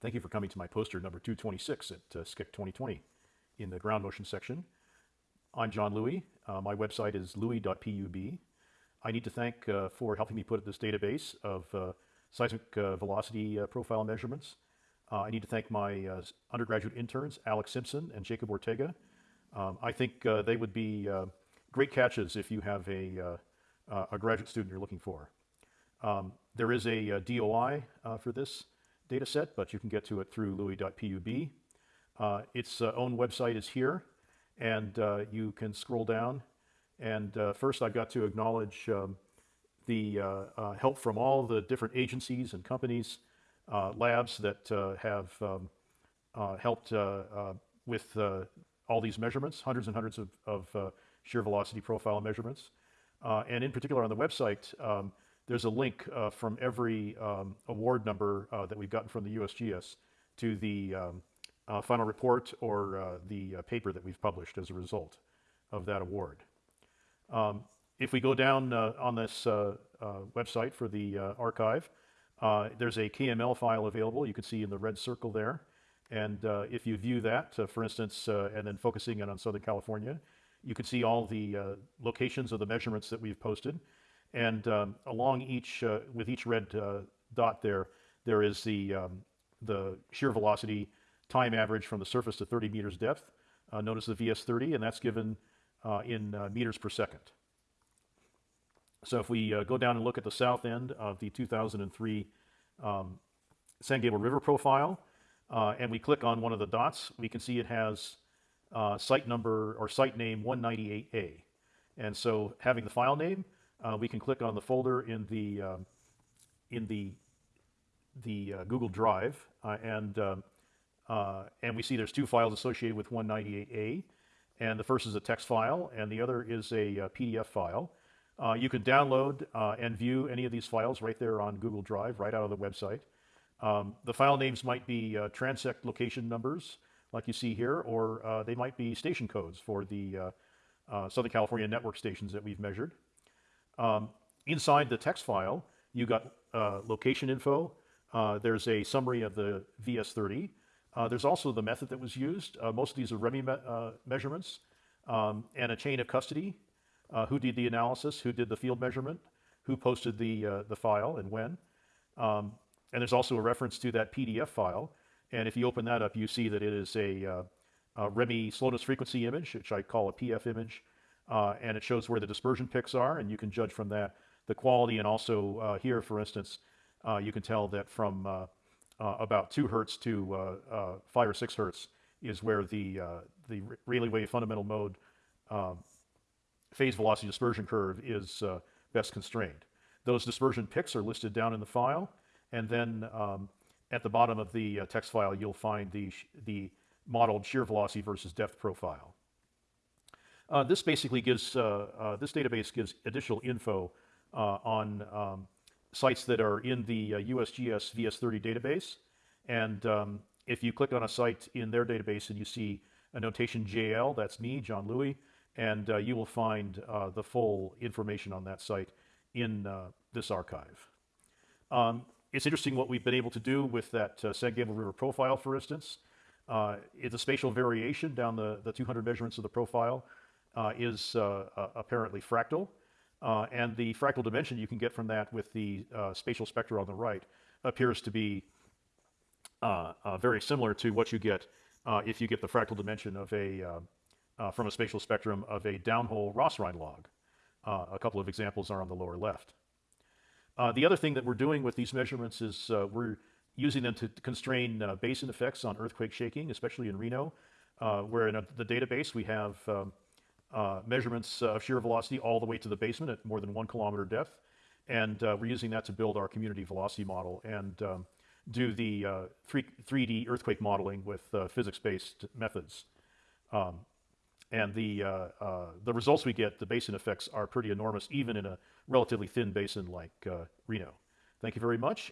Thank you for coming to my poster number 226 at uh, SCEC 2020 in the ground motion section. I'm John Louie. Uh, my website is louie.pub. I need to thank uh, for helping me put this database of uh, seismic uh, velocity uh, profile measurements. I need to thank my undergraduate interns, Alex Simpson and Jacob Ortega. Um, I think they would be great catches if you have a, a graduate student you're looking for. Um, there is a, DOI for this data set, but you can get to it through louie.pub. Uh, its uh, own website is here, and uh, you can scroll down. And uh, first, I've got to acknowledge um, the uh, uh, help from all the different agencies and companies, labs that have um, helped with all these measurements, hundreds and hundreds of, of shear velocity profile measurements. and in particular on the website, um, there's a link uh, from every um, award number uh, that we've gotten from the USGS to the um, uh, final report or uh, the uh, paper that we've published as a result of that award. Um, if we go down uh, on this website for the archive, there's a KML file available. You can see in the red circle there. And if you view that, for instance, and then focusing in on Southern California, you can see all the locations of the measurements that we've posted. And um, along each, uh, with each red uh, dot there, there is the, um, the shear velocity time average from the surface to 30 meters depth, uh, as the VS30, and that's given uh, in uh, meters per second. So if we uh, go down and look at the south end of the 2003 um, San Gabriel River profile, and we click on one of the dots, we can see it has site number or site name 198A. And so having the file name, uh, we can click on the folder in the um, in the the uh, Google Drive, uh, and um, uh, and we see there's two files associated with 198A, and the first is a text file, and the other is a, uh, PDF file. Uh, you can download and view any of these files right there on Google Drive, right out of the website. Um, the file names might be transect location numbers, like you see here, or they might be station codes for the Southern California network stations that we've measured. Um, inside the text file, you got uh, location info. Uh, there's a summary of the VS30. Uh, there's also the method that was used. Uh, most of these are REMI me uh, measurements um, and a chain of custody. Uh, who did the analysis? Who did the field measurement? Who posted the, the file and when? Um, and there's also a reference to that PDF file. And if you open that up, you see that it is a, a REMI slowness frequency image, which I call a PF image, uh, and it shows where the dispersion picks are, and you can judge from that the quality. And also uh, here, for instance, uh, you can tell that from uh, uh, about two hertz to five or six hertz is where the the Rayleigh wave fundamental mode um, phase velocity dispersion curve is best constrained. Those dispersion picks are listed down in the file, and then um, at the bottom of the text file, you'll find the the modeled shear velocity versus depth profile. Uh, this basically gives, uh, uh, this database gives additional info uh, on um, sites that are in the USGS VS30 database. And um, if you click on a site in their database and you see a notation JL, that's me, John Louie, and you will find the full information on that site in this archive. Um, it's interesting what we've been able to do with that uh, San Gabriel River profile, for instance. Uh, it's a spatial variation down the, the 200 measurements of the profile is uh, uh, apparently fractal. and the fractal dimension you can get from that with the spatial spectra on the right appears to be very similar to what you get if you get the fractal dimension of a, from a spatial spectrum of a downhole Ross Rhine log. a couple of examples are on the lower left. Uh, the other thing that we're doing with these measurements is uh, we're using them to constrain uh, basin effects on earthquake shaking, especially in Reno, where in a, the database we have um, uh, measurements of shear velocity all the way to the basement at more than one kilometer depth. And uh, we're using that to build our community velocity model and um, do the uh, 3, 3D earthquake modeling with uh, physics-based methods. Um, and the, uh, uh, the results we get, the basin effects, are pretty enormous, even in a relatively thin basin like Reno. Thank you very much,